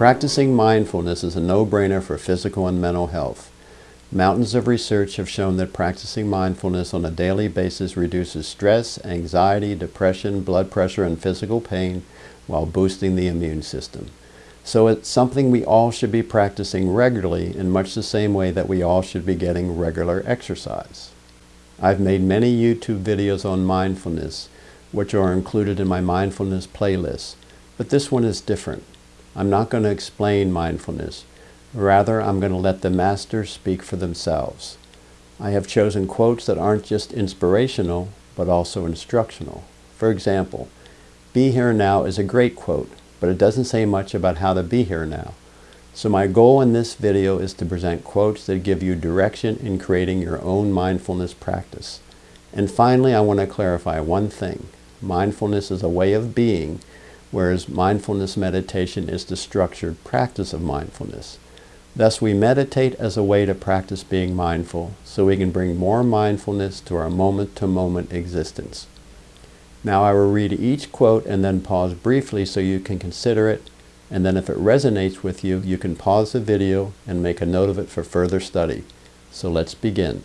Practicing mindfulness is a no-brainer for physical and mental health. Mountains of research have shown that practicing mindfulness on a daily basis reduces stress, anxiety, depression, blood pressure, and physical pain while boosting the immune system. So it's something we all should be practicing regularly in much the same way that we all should be getting regular exercise. I've made many YouTube videos on mindfulness, which are included in my mindfulness playlist, but this one is different. I'm not going to explain mindfulness. Rather, I'm going to let the masters speak for themselves. I have chosen quotes that aren't just inspirational, but also instructional. For example, be here now is a great quote, but it doesn't say much about how to be here now. So my goal in this video is to present quotes that give you direction in creating your own mindfulness practice. And finally, I want to clarify one thing. Mindfulness is a way of being, whereas mindfulness meditation is the structured practice of mindfulness. Thus, we meditate as a way to practice being mindful so we can bring more mindfulness to our moment-to-moment -moment existence. Now I will read each quote and then pause briefly so you can consider it, and then if it resonates with you, you can pause the video and make a note of it for further study. So let's begin.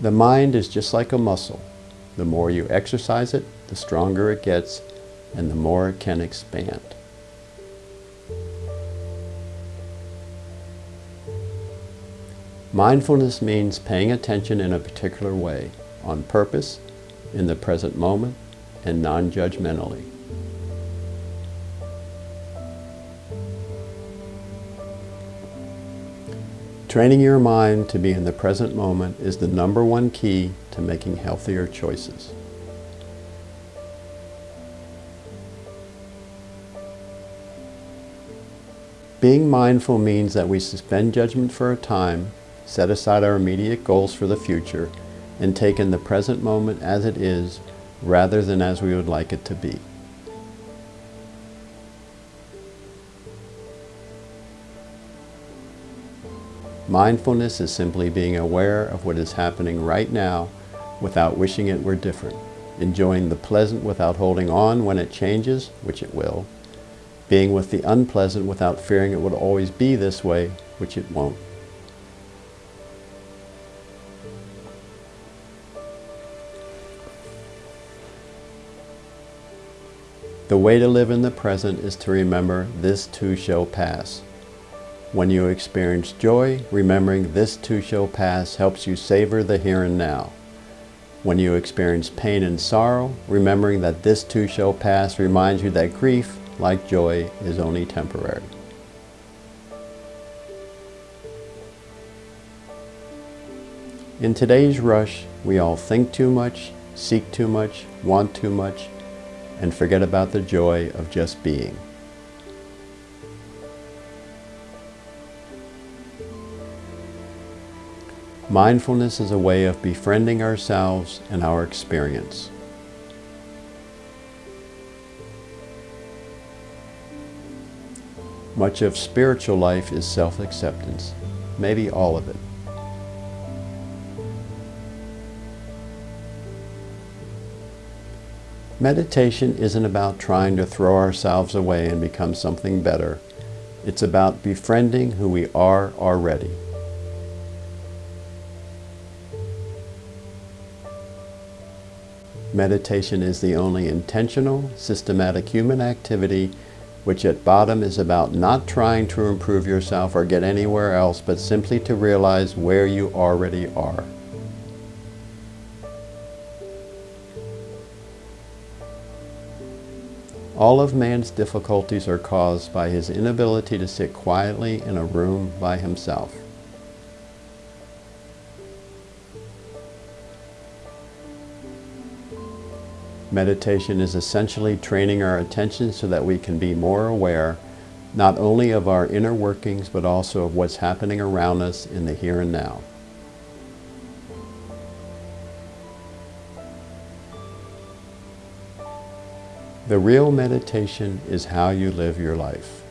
The mind is just like a muscle. The more you exercise it, the stronger it gets and the more it can expand. Mindfulness means paying attention in a particular way, on purpose, in the present moment, and non-judgmentally. Training your mind to be in the present moment is the number one key to making healthier choices. Being mindful means that we suspend judgment for a time, set aside our immediate goals for the future, and take in the present moment as it is rather than as we would like it to be. Mindfulness is simply being aware of what is happening right now without wishing it were different, enjoying the pleasant without holding on when it changes, which it will, being with the unpleasant without fearing it would always be this way, which it won't. The way to live in the present is to remember this too shall pass. When you experience joy, remembering this too shall pass helps you savor the here and now. When you experience pain and sorrow, remembering that this too shall pass reminds you that grief, like joy, is only temporary. In today's rush, we all think too much, seek too much, want too much, and forget about the joy of just being. Mindfulness is a way of befriending ourselves and our experience. Much of spiritual life is self-acceptance, maybe all of it. Meditation isn't about trying to throw ourselves away and become something better. It's about befriending who we are already. Meditation is the only intentional, systematic human activity which at bottom is about not trying to improve yourself or get anywhere else, but simply to realize where you already are. All of man's difficulties are caused by his inability to sit quietly in a room by himself. Meditation is essentially training our attention so that we can be more aware not only of our inner workings but also of what's happening around us in the here and now. The real meditation is how you live your life.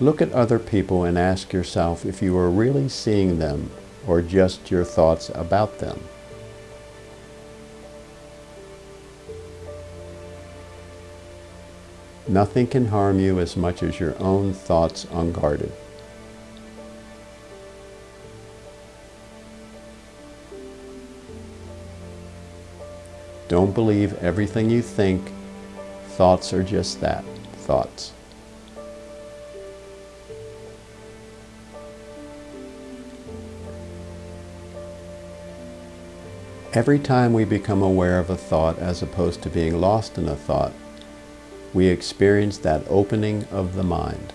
Look at other people and ask yourself if you are really seeing them or just your thoughts about them. Nothing can harm you as much as your own thoughts unguarded. Don't believe everything you think. Thoughts are just that, thoughts. Every time we become aware of a thought as opposed to being lost in a thought, we experience that opening of the mind.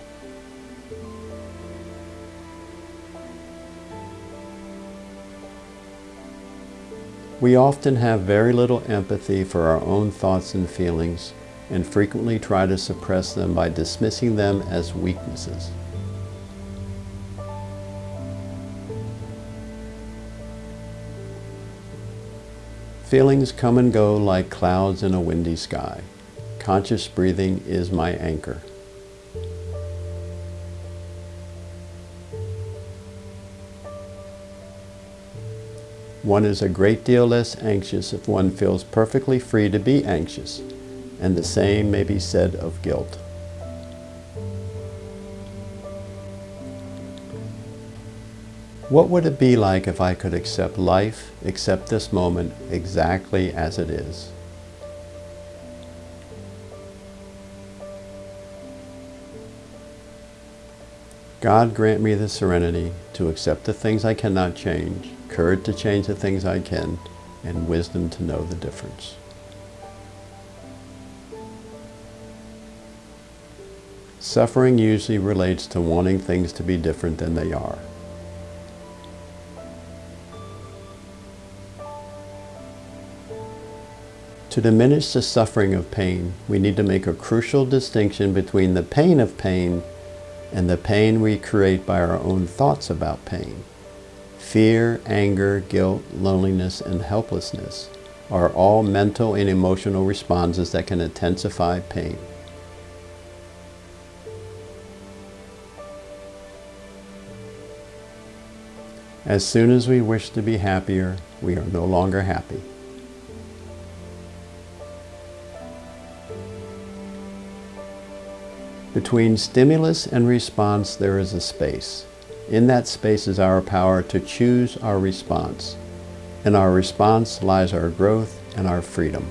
We often have very little empathy for our own thoughts and feelings and frequently try to suppress them by dismissing them as weaknesses. Feelings come and go like clouds in a windy sky. Conscious breathing is my anchor. One is a great deal less anxious if one feels perfectly free to be anxious, and the same may be said of guilt. What would it be like if I could accept life, accept this moment exactly as it is? God grant me the serenity to accept the things I cannot change, courage to change the things I can, and wisdom to know the difference. Suffering usually relates to wanting things to be different than they are. To diminish the suffering of pain, we need to make a crucial distinction between the pain of pain and the pain we create by our own thoughts about pain. Fear, anger, guilt, loneliness, and helplessness are all mental and emotional responses that can intensify pain. As soon as we wish to be happier, we are no longer happy. Between stimulus and response, there is a space. In that space is our power to choose our response. In our response lies our growth and our freedom.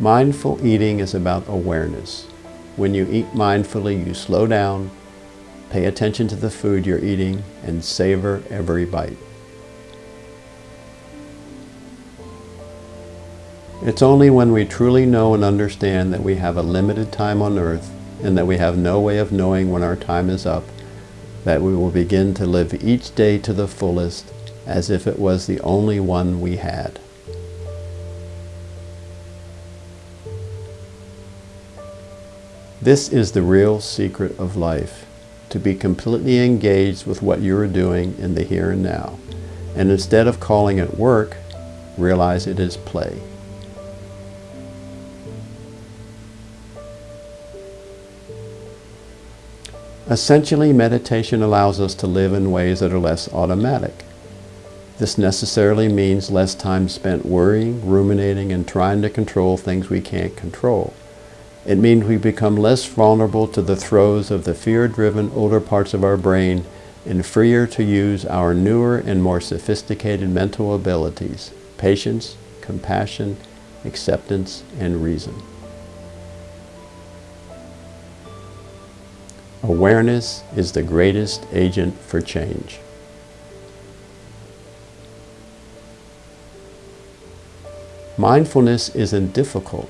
Mindful eating is about awareness. When you eat mindfully, you slow down, pay attention to the food you're eating, and savor every bite. It's only when we truly know and understand that we have a limited time on earth and that we have no way of knowing when our time is up that we will begin to live each day to the fullest as if it was the only one we had. This is the real secret of life, to be completely engaged with what you are doing in the here and now. And instead of calling it work, realize it is play. Essentially, meditation allows us to live in ways that are less automatic. This necessarily means less time spent worrying, ruminating, and trying to control things we can't control. It means we become less vulnerable to the throes of the fear-driven older parts of our brain and freer to use our newer and more sophisticated mental abilities, patience, compassion, acceptance, and reason. Awareness is the greatest agent for change. Mindfulness isn't difficult.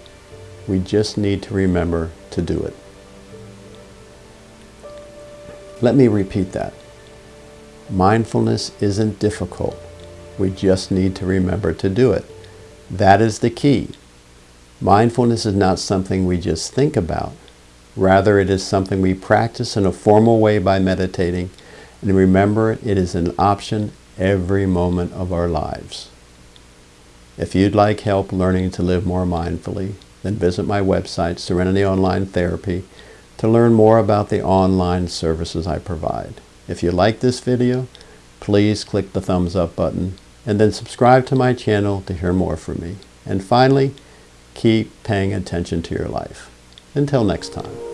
We just need to remember to do it. Let me repeat that. Mindfulness isn't difficult. We just need to remember to do it. That is the key. Mindfulness is not something we just think about. Rather, it is something we practice in a formal way by meditating. And remember, it is an option every moment of our lives. If you'd like help learning to live more mindfully, then visit my website, Serenity Online Therapy, to learn more about the online services I provide. If you like this video, please click the thumbs up button And then subscribe to my channel to hear more from me. And finally, keep paying attention to your life. Until next time.